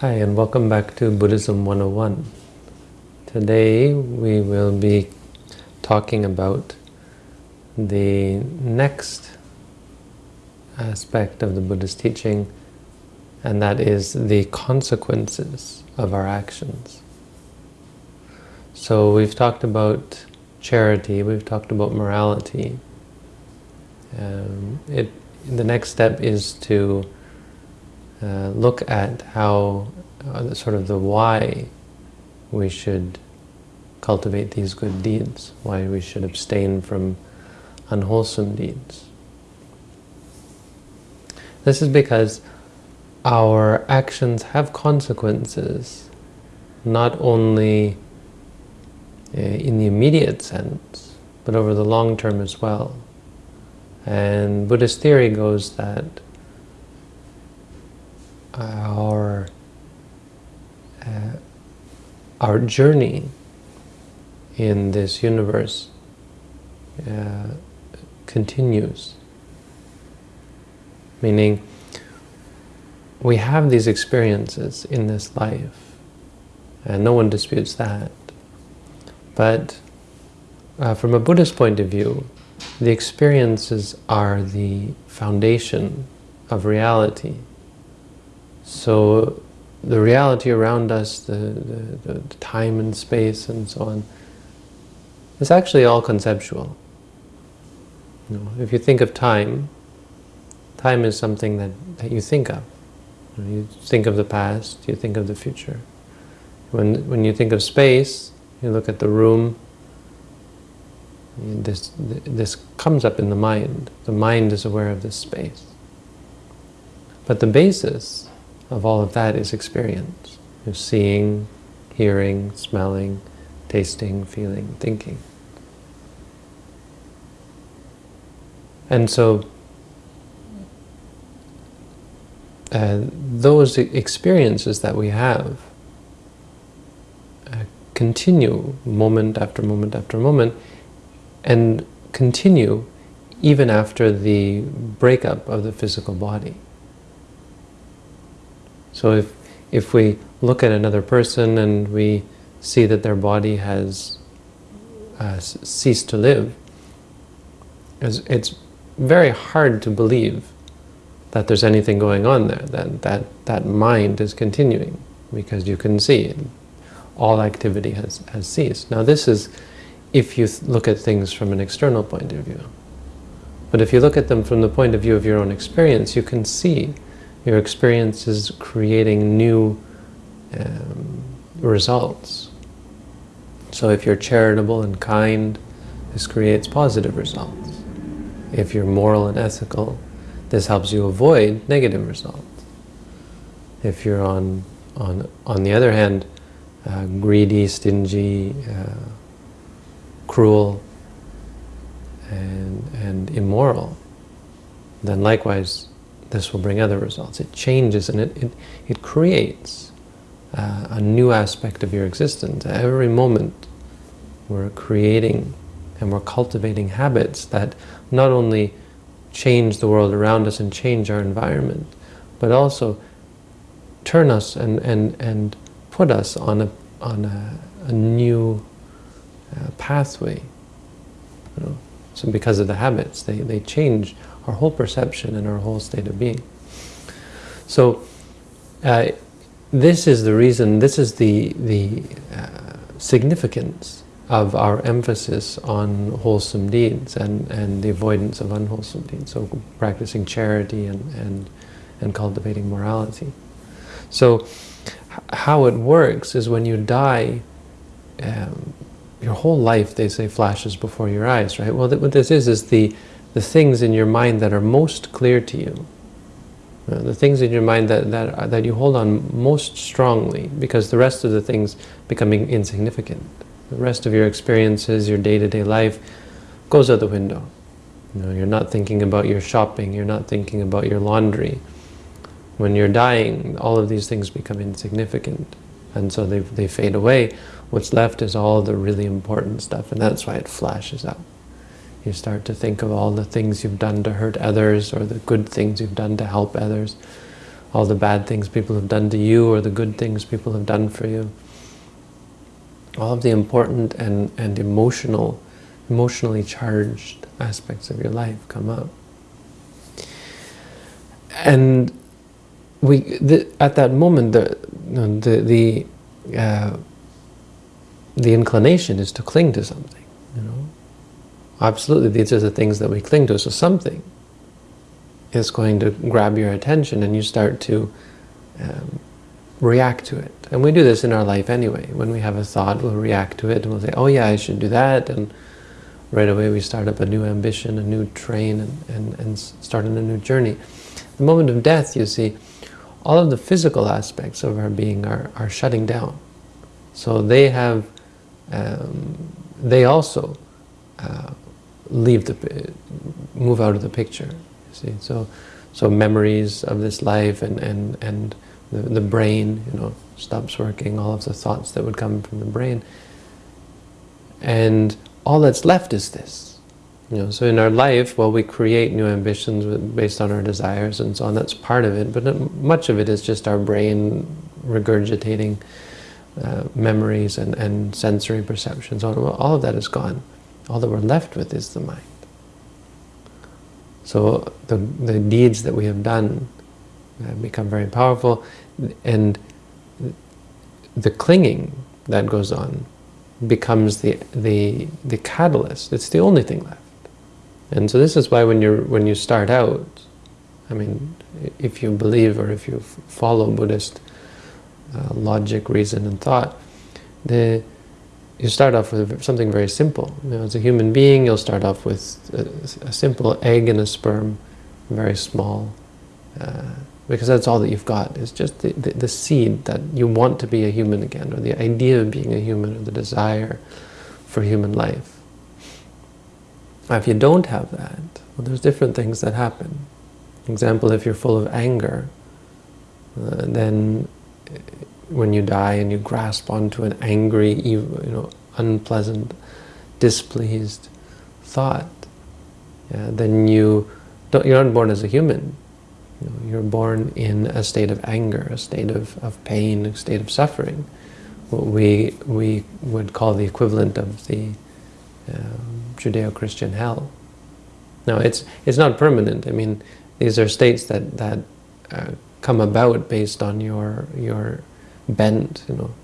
Hi, and welcome back to Buddhism 101. Today we will be talking about the next aspect of the Buddhist teaching, and that is the consequences of our actions. So we've talked about charity, we've talked about morality. Um, it, the next step is to uh, look at how, uh, sort of the why we should cultivate these good deeds, why we should abstain from unwholesome deeds. This is because our actions have consequences, not only uh, in the immediate sense, but over the long term as well. And Buddhist theory goes that our uh, our journey in this universe uh, continues. Meaning, we have these experiences in this life, and no one disputes that. But uh, from a Buddhist point of view, the experiences are the foundation of reality. So the reality around us, the, the, the, time and space and so on, is actually all conceptual. You know, if you think of time, time is something that, that you think of. You, know, you think of the past, you think of the future. When, when you think of space, you look at the room, this, this comes up in the mind. The mind is aware of this space. But the basis of all of that is experience. You're seeing, hearing, smelling, tasting, feeling, thinking. And so uh, those experiences that we have uh, continue moment after moment after moment and continue even after the breakup of the physical body. So if, if we look at another person and we see that their body has uh, ceased to live, it's, it's very hard to believe that there's anything going on there, that, that that mind is continuing, because you can see all activity has, has ceased. Now this is if you look at things from an external point of view. But if you look at them from the point of view of your own experience, you can see your experience is creating new um, results. So if you're charitable and kind, this creates positive results. If you're moral and ethical, this helps you avoid negative results. If you're on, on, on the other hand, uh, greedy, stingy, uh, cruel, and, and immoral, then likewise this will bring other results. It changes and it, it, it creates uh, a new aspect of your existence. Every moment we're creating and we're cultivating habits that not only change the world around us and change our environment, but also turn us and, and, and put us on a, on a, a new uh, pathway. You know? So because of the habits, they, they change our whole perception and our whole state of being. So uh, this is the reason, this is the, the uh, significance of our emphasis on wholesome deeds and, and the avoidance of unwholesome deeds. So practicing charity and, and, and cultivating morality. So how it works is when you die, um, your whole life, they say, flashes before your eyes, right? Well, th what this is, is the the things in your mind that are most clear to you, uh, the things in your mind that, that, that you hold on most strongly, because the rest of the things becoming insignificant. The rest of your experiences, your day-to-day -day life, goes out the window. You know, you're not thinking about your shopping, you're not thinking about your laundry. When you're dying, all of these things become insignificant, and so they, they fade away. What's left is all the really important stuff, and that's why it flashes out. You start to think of all the things you've done to hurt others or the good things you've done to help others. all the bad things people have done to you or the good things people have done for you. All of the important and, and emotional, emotionally charged aspects of your life come up. And we, the, at that moment, the, the, the, uh, the inclination is to cling to something. Absolutely, these are the things that we cling to. So something is going to grab your attention and you start to um, react to it. And we do this in our life anyway. When we have a thought, we'll react to it and we'll say, oh yeah, I should do that. And right away we start up a new ambition, a new train, and, and, and start on a new journey. The moment of death, you see, all of the physical aspects of our being are, are shutting down. So they have, um, they also uh, leave the, move out of the picture. See, so so memories of this life and and and the, the brain, you know, stops working. All of the thoughts that would come from the brain, and all that's left is this. You know, so in our life, well, we create new ambitions based on our desires and so on. That's part of it, but much of it is just our brain regurgitating uh, memories and, and sensory perceptions. All of that is gone. All that we're left with is the mind. So the, the deeds that we have done uh, become very powerful and the clinging that goes on becomes the, the, the catalyst. It's the only thing left. And so this is why when, you're, when you start out, I mean, if you believe or if you follow Buddhist uh, logic, reason and thought, the you start off with something very simple. You know, as a human being, you'll start off with a, a simple egg and a sperm, very small, uh, because that's all that you've got. It's just the, the, the, seed that you want to be a human again, or the idea of being a human, or the desire for human life. Now, if you don't have that, well, there's different things that happen. example, if you're full of anger, uh, then when you die and you grasp onto an angry, you know, unpleasant, displeased thought, yeah, then you don't, you're not born as a human. You know, you're born in a state of anger, a state of, of pain, a state of suffering. What we, we would call the equivalent of the um, Judeo-Christian hell. Now, it's, it's not permanent. I mean, these are states that, that uh, come about based on your, your bent, you know,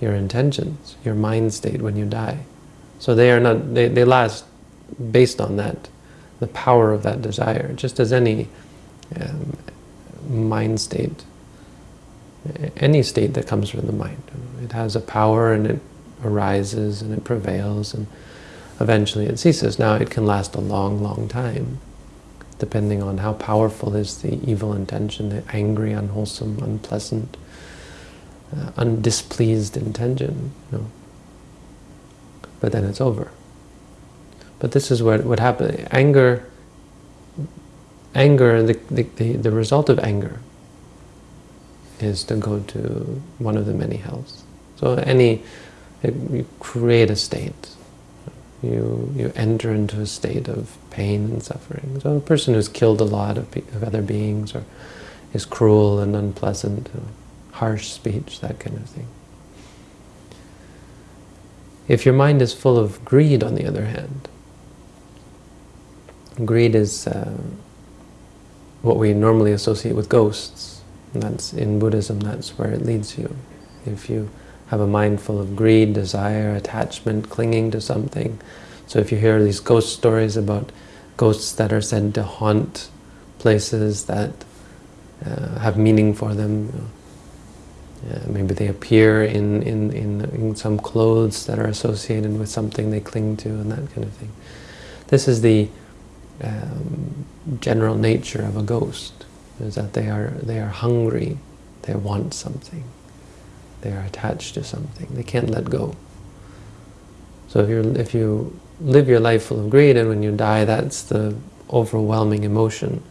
your intentions, your mind state when you die. So they are not, they, they last based on that, the power of that desire, just as any um, mind state, any state that comes from the mind. It has a power and it arises and it prevails and eventually it ceases. Now it can last a long, long time, depending on how powerful is the evil intention, the angry, unwholesome, unpleasant, uh, undispleased intention. You know. But then it's over. But this is what what happened. Anger, anger, the, the, the, the result of anger is to go to one of the many hells. So any, you create a state. You, you enter into a state of pain and suffering. So a person who's killed a lot of, of other beings or is cruel and unpleasant, harsh speech, that kind of thing. If your mind is full of greed, on the other hand, greed is uh, what we normally associate with ghosts. And that's in Buddhism, that's where it leads you. If you have a mind full of greed, desire, attachment, clinging to something. So if you hear these ghost stories about ghosts that are said to haunt places that uh, have meaning for them, you know, uh, maybe they appear in, in, in, in, some clothes that are associated with something they cling to and that kind of thing. This is the um, general nature of a ghost, is that they are, they are hungry, they want something, they are attached to something, they can't let go. So if, you if you live your life full of greed and when you die that's the overwhelming emotion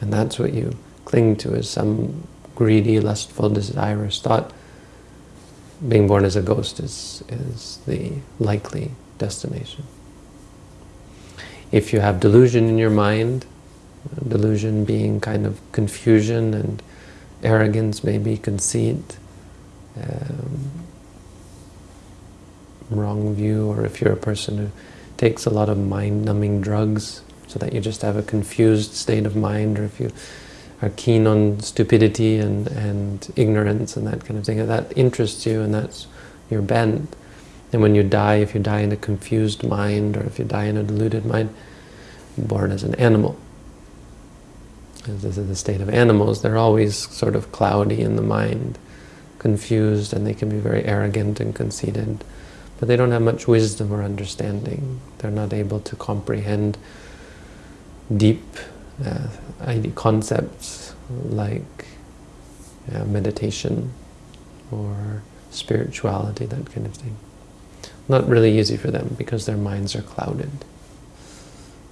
and that's what you cling to is some greedy, lustful, desirous thought, being born as a ghost is, is the likely destination. If you have delusion in your mind, delusion being kind of confusion and arrogance, maybe conceit, um, wrong view, or if you're a person who takes a lot of mind-numbing drugs so that you just have a confused state of mind, or if you are keen on stupidity and, and ignorance and that kind of thing, that interests you and that's your bent. And when you die, if you die in a confused mind, or if you die in a deluded mind, born as an animal. As this is the state of animals, they're always sort of cloudy in the mind, confused, and they can be very arrogant and conceited. But they don't have much wisdom or understanding. They're not able to comprehend deep uh, concepts like uh, meditation or spirituality, that kind of thing. Not really easy for them because their minds are clouded.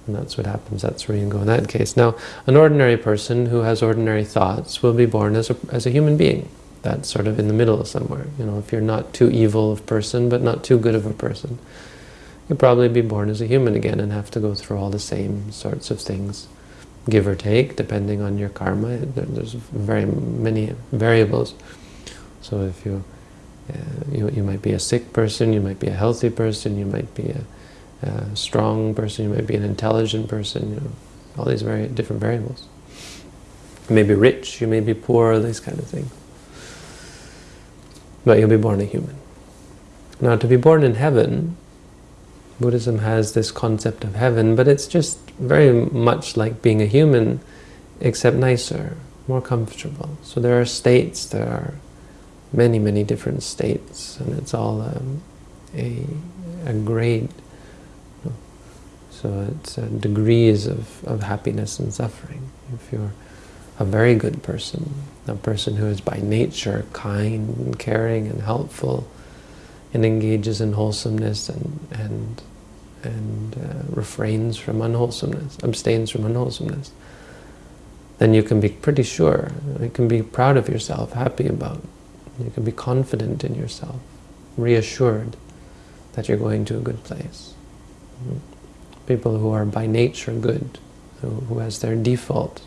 And that's what happens, that's where you go in that case. Now, an ordinary person who has ordinary thoughts will be born as a, as a human being. That's sort of in the middle somewhere. You know, if you're not too evil of person, but not too good of a person, you'll probably be born as a human again and have to go through all the same sorts of things, give or take, depending on your karma. There's very many variables. So if you, uh, you, you might be a sick person, you might be a healthy person, you might be a a strong person, you might be an intelligent person, you know, all these very different variables. You may be rich, you may be poor, these kind of things. But you'll be born a human. Now, to be born in heaven, Buddhism has this concept of heaven, but it's just very much like being a human, except nicer, more comfortable. So there are states, there are many, many different states, and it's all um, a, a grade so it's uh, degrees of, of happiness and suffering. If you're a very good person, a person who is by nature kind and caring and helpful and engages in wholesomeness and, and, and uh, refrains from unwholesomeness, abstains from unwholesomeness, then you can be pretty sure, you can be proud of yourself, happy about, you can be confident in yourself, reassured that you're going to a good place. People who are by nature good, who, who has their default,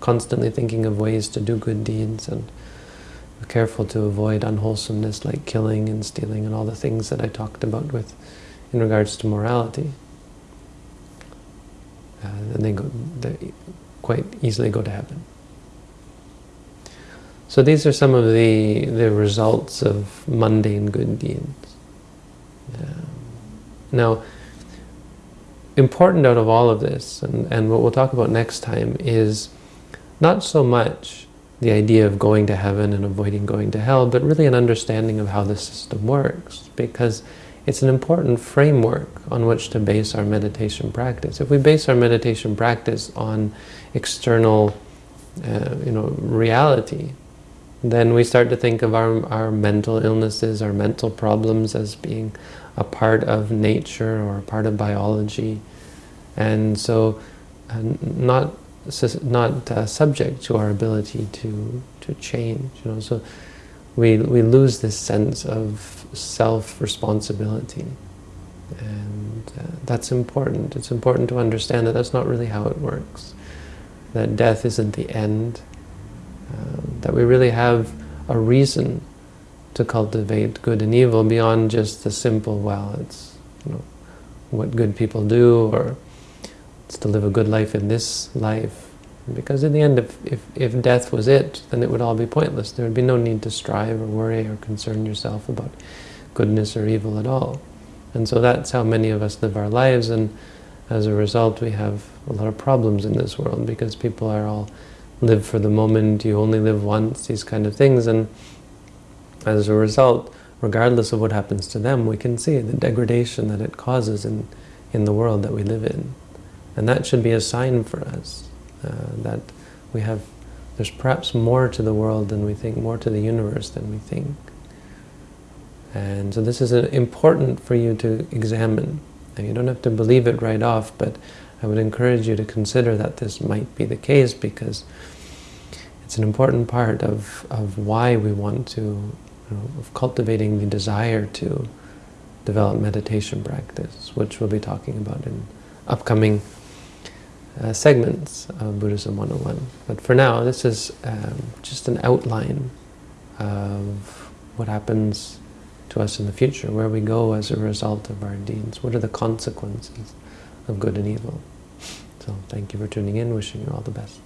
constantly thinking of ways to do good deeds and careful to avoid unwholesomeness like killing and stealing and all the things that I talked about with in regards to morality. Uh, they, go, they quite easily go to heaven. So these are some of the, the results of mundane good deeds. Um, now, important out of all of this, and, and what we'll talk about next time, is not so much the idea of going to heaven and avoiding going to hell, but really an understanding of how the system works, because it's an important framework on which to base our meditation practice. If we base our meditation practice on external uh, you know, reality, then we start to think of our, our mental illnesses, our mental problems as being a part of nature or a part of biology, and so uh, not not uh, subject to our ability to to change. You know, so we we lose this sense of self responsibility, and uh, that's important. It's important to understand that that's not really how it works. That death isn't the end. Uh, that we really have a reason to cultivate good and evil beyond just the simple, well, it's you know, what good people do, or it's to live a good life in this life. Because in the end, if, if, if death was it, then it would all be pointless. There would be no need to strive or worry or concern yourself about goodness or evil at all. And so that's how many of us live our lives, and as a result we have a lot of problems in this world because people are all live for the moment, you only live once, these kind of things, and as a result, regardless of what happens to them, we can see the degradation that it causes in, in the world that we live in. And that should be a sign for us Uh, that we have, there's perhaps more to the world than we think, more to the universe than we think. And so this is uh, important for you to examine. And you don't have to believe it right off, but I would encourage you to consider that this might be the case because it's an important part of, of why we want to you know, of cultivating the desire to develop meditation practice, which we'll be talking about in upcoming uh, segments of Buddhism 101. But for now, this is um, just an outline of what happens to us in the future, where we go as a result of our deeds. What are the consequences of good and evil? So thank you for tuning in. Wishing you all the best.